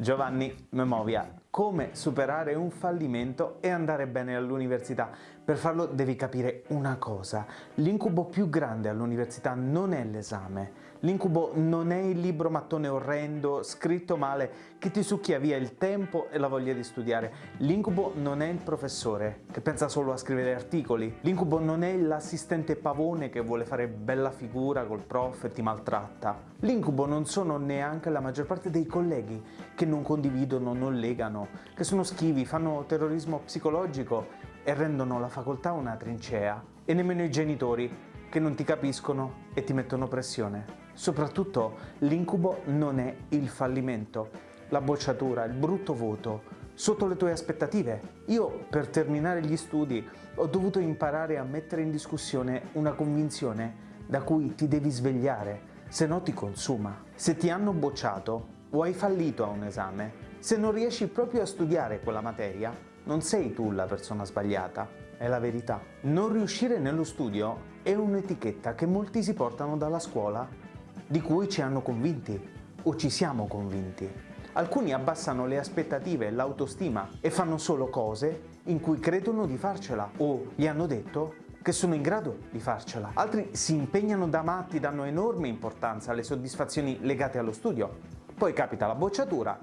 Giovanni Memovia, come superare un fallimento e andare bene all'università. Per farlo devi capire una cosa, l'incubo più grande all'università non è l'esame, l'incubo non è il libro mattone orrendo, scritto male, che ti succhia via il tempo e la voglia di studiare, l'incubo non è il professore che pensa solo a scrivere articoli, l'incubo non è l'assistente pavone che vuole fare bella figura col prof e ti maltratta, l'incubo non sono neanche la maggior parte dei colleghi che non condividono, non legano, che sono schivi, fanno terrorismo psicologico e rendono la facoltà una trincea. E nemmeno i genitori che non ti capiscono e ti mettono pressione. Soprattutto l'incubo non è il fallimento, la bocciatura, il brutto voto, sotto le tue aspettative. Io per terminare gli studi ho dovuto imparare a mettere in discussione una convinzione da cui ti devi svegliare, se no ti consuma. Se ti hanno bocciato o hai fallito a un esame, se non riesci proprio a studiare quella materia, non sei tu la persona sbagliata, è la verità. Non riuscire nello studio è un'etichetta che molti si portano dalla scuola, di cui ci hanno convinti o ci siamo convinti. Alcuni abbassano le aspettative e l'autostima e fanno solo cose in cui credono di farcela o gli hanno detto che sono in grado di farcela. Altri si impegnano da matti, danno enorme importanza alle soddisfazioni legate allo studio. Poi capita la bocciatura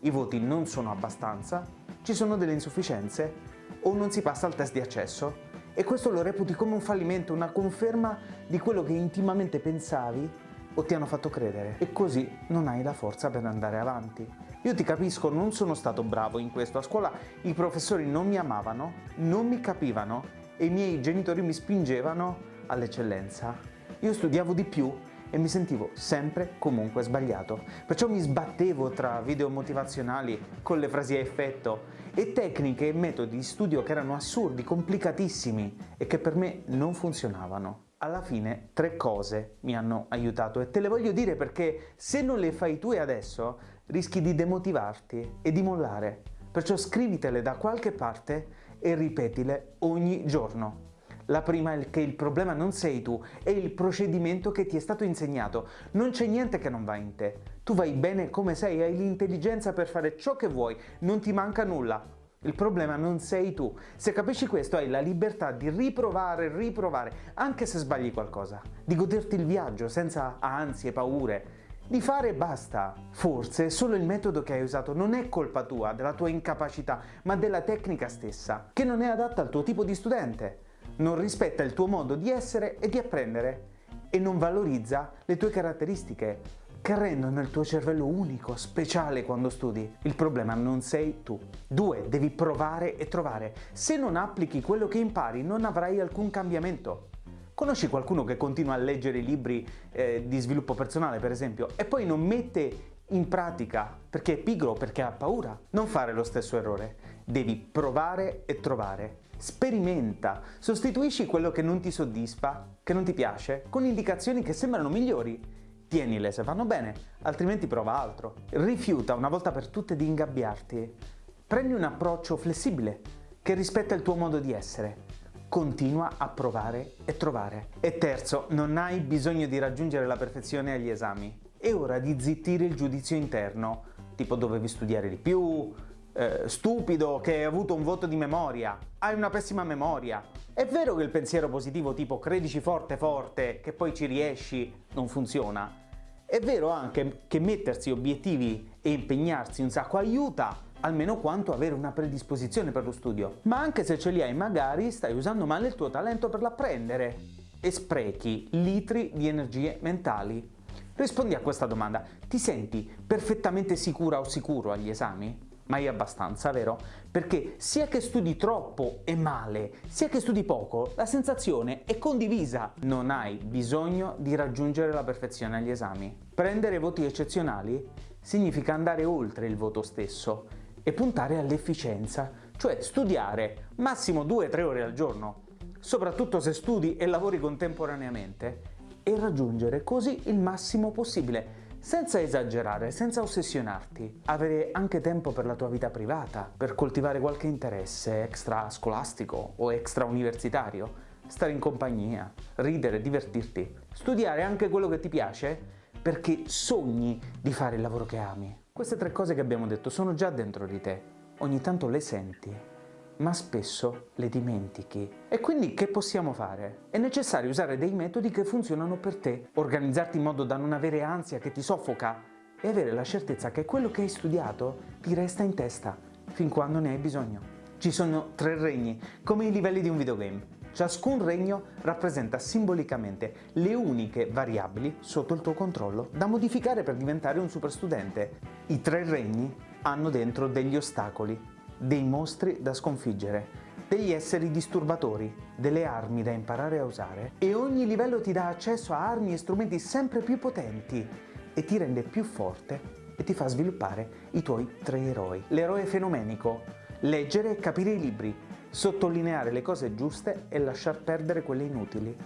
i voti non sono abbastanza, ci sono delle insufficienze o non si passa al test di accesso e questo lo reputi come un fallimento, una conferma di quello che intimamente pensavi o ti hanno fatto credere e così non hai la forza per andare avanti. Io ti capisco, non sono stato bravo in questo, a scuola i professori non mi amavano, non mi capivano e i miei genitori mi spingevano all'eccellenza. Io studiavo di più e mi sentivo sempre comunque sbagliato. Perciò mi sbattevo tra video motivazionali con le frasi a effetto e tecniche e metodi di studio che erano assurdi, complicatissimi e che per me non funzionavano. Alla fine tre cose mi hanno aiutato e te le voglio dire perché se non le fai tu adesso rischi di demotivarti e di mollare. Perciò scrivitele da qualche parte e ripetile ogni giorno. La prima è che il problema non sei tu, è il procedimento che ti è stato insegnato. Non c'è niente che non va in te. Tu vai bene come sei, hai l'intelligenza per fare ciò che vuoi, non ti manca nulla. Il problema non sei tu. Se capisci questo hai la libertà di riprovare, riprovare, anche se sbagli qualcosa. Di goderti il viaggio senza ansie, paure. Di fare basta. Forse solo il metodo che hai usato non è colpa tua, della tua incapacità, ma della tecnica stessa, che non è adatta al tuo tipo di studente non rispetta il tuo modo di essere e di apprendere e non valorizza le tue caratteristiche che rendono il tuo cervello unico, speciale quando studi. Il problema non sei tu. 2. Devi provare e trovare. Se non applichi quello che impari non avrai alcun cambiamento. Conosci qualcuno che continua a leggere libri eh, di sviluppo personale, per esempio, e poi non mette in pratica perché è pigro o perché ha paura? Non fare lo stesso errore. Devi provare e trovare. Sperimenta, sostituisci quello che non ti soddisfa, che non ti piace, con indicazioni che sembrano migliori. Tienile se vanno bene, altrimenti prova altro. Rifiuta una volta per tutte di ingabbiarti. Prendi un approccio flessibile, che rispetta il tuo modo di essere. Continua a provare e trovare. E terzo, non hai bisogno di raggiungere la perfezione agli esami. È ora di zittire il giudizio interno, tipo dovevi studiare di più, eh, stupido che hai avuto un voto di memoria, hai una pessima memoria. È vero che il pensiero positivo tipo credici forte forte che poi ci riesci non funziona. È vero anche che mettersi obiettivi e impegnarsi un sacco aiuta, almeno quanto avere una predisposizione per lo studio. Ma anche se ce li hai magari stai usando male il tuo talento per l'apprendere e sprechi litri di energie mentali. Rispondi a questa domanda, ti senti perfettamente sicura o sicuro agli esami? Mai abbastanza, vero? Perché sia che studi troppo e male, sia che studi poco, la sensazione è condivisa. Non hai bisogno di raggiungere la perfezione agli esami. Prendere voti eccezionali significa andare oltre il voto stesso e puntare all'efficienza, cioè studiare massimo 2-3 ore al giorno, soprattutto se studi e lavori contemporaneamente, e raggiungere così il massimo possibile senza esagerare, senza ossessionarti, avere anche tempo per la tua vita privata, per coltivare qualche interesse extra scolastico o extra universitario, stare in compagnia, ridere, divertirti, studiare anche quello che ti piace perché sogni di fare il lavoro che ami. Queste tre cose che abbiamo detto sono già dentro di te, ogni tanto le senti, ma spesso le dimentichi. E quindi che possiamo fare? È necessario usare dei metodi che funzionano per te, organizzarti in modo da non avere ansia che ti soffoca e avere la certezza che quello che hai studiato ti resta in testa fin quando ne hai bisogno. Ci sono tre regni, come i livelli di un videogame. Ciascun regno rappresenta simbolicamente le uniche variabili sotto il tuo controllo da modificare per diventare un super studente. I tre regni hanno dentro degli ostacoli, dei mostri da sconfiggere, degli esseri disturbatori, delle armi da imparare a usare e ogni livello ti dà accesso a armi e strumenti sempre più potenti e ti rende più forte e ti fa sviluppare i tuoi tre eroi. L'eroe fenomenico, leggere e capire i libri, sottolineare le cose giuste e lasciar perdere quelle inutili.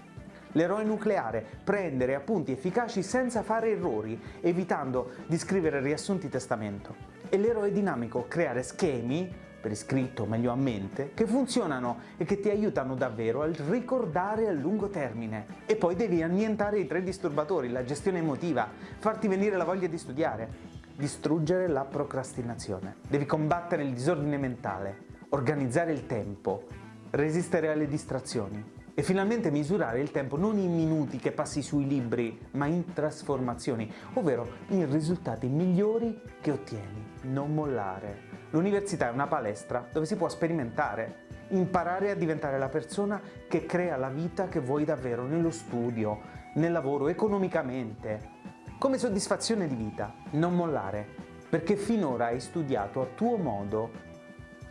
L'eroe nucleare, prendere appunti efficaci senza fare errori, evitando di scrivere riassunti testamento. E l'eroe dinamico, creare schemi, per iscritto meglio a mente, che funzionano e che ti aiutano davvero a ricordare a lungo termine. E poi devi annientare i tre disturbatori, la gestione emotiva, farti venire la voglia di studiare, distruggere la procrastinazione. Devi combattere il disordine mentale, organizzare il tempo, resistere alle distrazioni e finalmente misurare il tempo non in minuti che passi sui libri, ma in trasformazioni, ovvero in risultati migliori che ottieni. Non mollare. L'università è una palestra dove si può sperimentare, imparare a diventare la persona che crea la vita che vuoi davvero nello studio, nel lavoro, economicamente, come soddisfazione di vita. Non mollare, perché finora hai studiato a tuo modo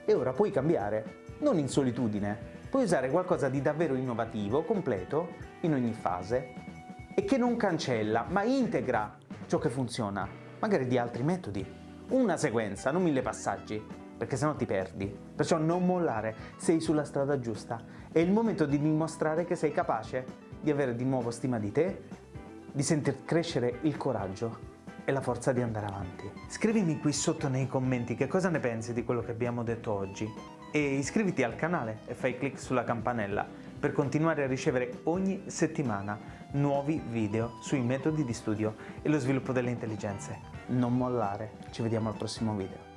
e ora puoi cambiare, non in solitudine, puoi usare qualcosa di davvero innovativo, completo, in ogni fase e che non cancella, ma integra ciò che funziona, magari di altri metodi. Una sequenza, non mille passaggi, perché sennò ti perdi. Perciò non mollare, sei sulla strada giusta. È il momento di dimostrare che sei capace di avere di nuovo stima di te, di sentir crescere il coraggio e la forza di andare avanti. Scrivimi qui sotto nei commenti che cosa ne pensi di quello che abbiamo detto oggi e iscriviti al canale e fai clic sulla campanella per continuare a ricevere ogni settimana nuovi video sui metodi di studio e lo sviluppo delle intelligenze. Non mollare, ci vediamo al prossimo video.